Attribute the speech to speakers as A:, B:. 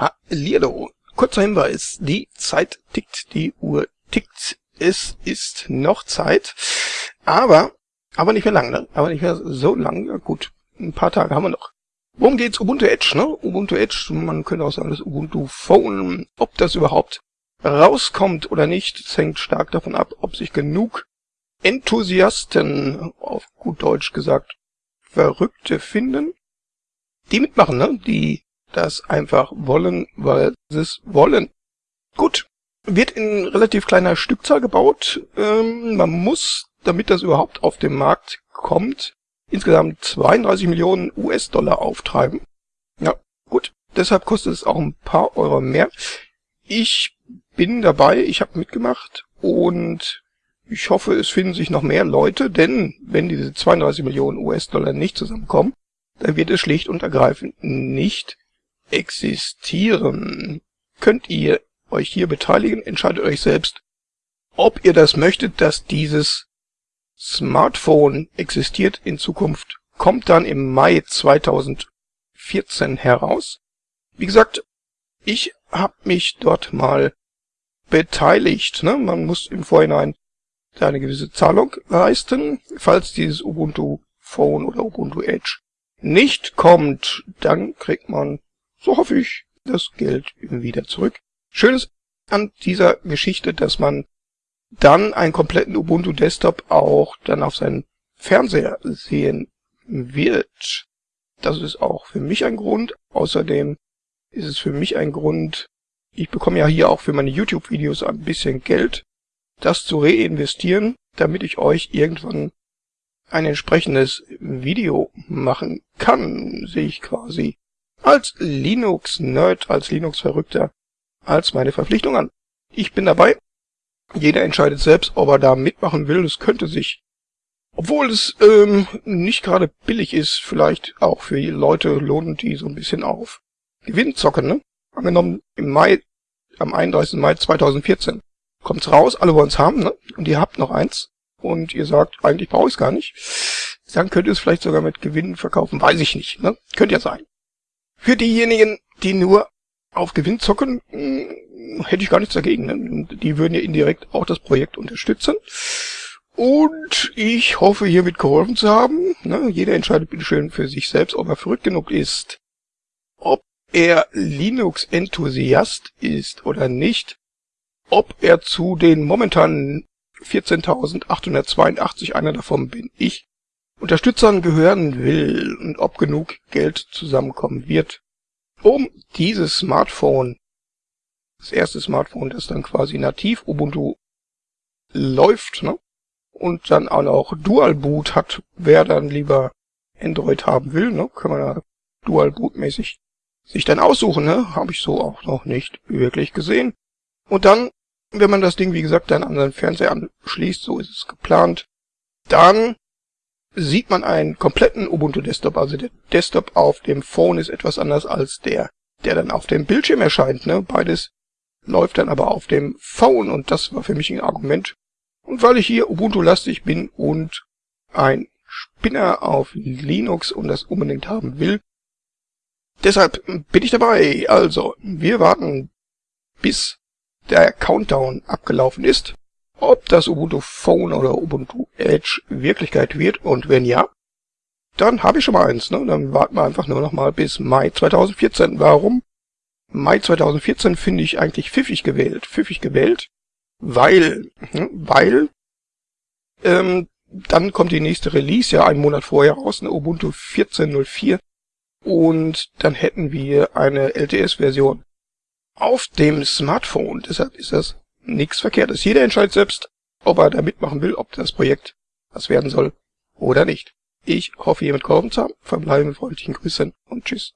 A: Hallihallo. Kurzer Hinweis. Die Zeit tickt, die Uhr tickt. Es ist noch Zeit. Aber, aber nicht mehr lang, ne? Aber nicht mehr so lang. Ja, gut. Ein paar Tage haben wir noch. Worum geht's? Ubuntu Edge, ne? Ubuntu Edge, man könnte auch sagen, das Ubuntu Phone. Ob das überhaupt rauskommt oder nicht, das hängt stark davon ab, ob sich genug Enthusiasten, auf gut Deutsch gesagt, Verrückte finden, die mitmachen, ne? Die das einfach wollen, weil sie es wollen. Gut, wird in relativ kleiner Stückzahl gebaut. Ähm, man muss, damit das überhaupt auf den Markt kommt, insgesamt 32 Millionen US-Dollar auftreiben. Ja, gut. Deshalb kostet es auch ein paar Euro mehr. Ich bin dabei, ich habe mitgemacht und ich hoffe, es finden sich noch mehr Leute, denn wenn diese 32 Millionen US-Dollar nicht zusammenkommen, dann wird es schlicht und ergreifend nicht existieren. Könnt ihr euch hier beteiligen, entscheidet euch selbst, ob ihr das möchtet, dass dieses Smartphone existiert in Zukunft, kommt dann im Mai 2014 heraus. Wie gesagt, ich habe mich dort mal beteiligt. Ne? Man muss im Vorhinein eine gewisse Zahlung leisten. Falls dieses Ubuntu Phone oder Ubuntu Edge nicht kommt, dann kriegt man so hoffe ich, das Geld wieder zurück. Schönes an dieser Geschichte, dass man dann einen kompletten Ubuntu Desktop auch dann auf seinen Fernseher sehen wird. Das ist auch für mich ein Grund. Außerdem ist es für mich ein Grund, ich bekomme ja hier auch für meine YouTube-Videos ein bisschen Geld, das zu reinvestieren, damit ich euch irgendwann ein entsprechendes Video machen kann, sehe ich quasi als Linux-Nerd, als Linux-Verrückter, als meine Verpflichtung an. Ich bin dabei. Jeder entscheidet selbst, ob er da mitmachen will. Es könnte sich, obwohl es ähm, nicht gerade billig ist, vielleicht auch für Leute lohnen, die so ein bisschen auf Gewinn zocken. Ne? Angenommen, im Mai, am 31. Mai 2014 kommt's raus, alle wollen's haben, ne? und ihr habt noch eins und ihr sagt, eigentlich brauche ich es gar nicht, dann könnt ihr es vielleicht sogar mit Gewinn verkaufen, weiß ich nicht. Ne? Könnte ja sein. Für diejenigen, die nur auf Gewinn zocken, hm, hätte ich gar nichts dagegen. Ne? Die würden ja indirekt auch das Projekt unterstützen. Und ich hoffe, hiermit geholfen zu haben. Ne? Jeder entscheidet bitteschön für sich selbst, ob er verrückt genug ist, ob er Linux-Enthusiast ist oder nicht, ob er zu den momentanen 14.882, einer davon bin ich, Unterstützern gehören will und ob genug Geld zusammenkommen wird, um dieses Smartphone, das erste Smartphone, das dann quasi nativ Ubuntu läuft, ne? und dann auch noch Dual Boot hat, wer dann lieber Android haben will, ne? kann man da Dual Boot mäßig sich dann aussuchen, ne? Habe ich so auch noch nicht wirklich gesehen. Und dann, wenn man das Ding, wie gesagt, dann an seinen Fernseher anschließt, so ist es geplant, dann sieht man einen kompletten Ubuntu Desktop. Also der Desktop auf dem Phone ist etwas anders als der, der dann auf dem Bildschirm erscheint. Ne? Beides läuft dann aber auf dem Phone und das war für mich ein Argument. Und weil ich hier Ubuntu-lastig bin und ein Spinner auf Linux und das unbedingt haben will, deshalb bin ich dabei. Also, wir warten, bis der Countdown abgelaufen ist ob das Ubuntu Phone oder Ubuntu Edge Wirklichkeit wird und wenn ja, dann habe ich schon mal eins. Ne? Dann warten wir einfach nur noch mal bis Mai 2014. Warum? Mai 2014 finde ich eigentlich pfiffig gewählt. Pfiffig gewählt, weil, hm, weil ähm, dann kommt die nächste Release ja einen Monat vorher raus, eine Ubuntu 14.04 und dann hätten wir eine LTS-Version auf dem Smartphone. Deshalb ist das nichts Verkehrtes. Jeder entscheidet selbst, ob er da mitmachen will, ob das Projekt was werden soll oder nicht. Ich hoffe, ihr mit geholfen zu haben. Verbleibe mit freundlichen Grüßen und tschüss.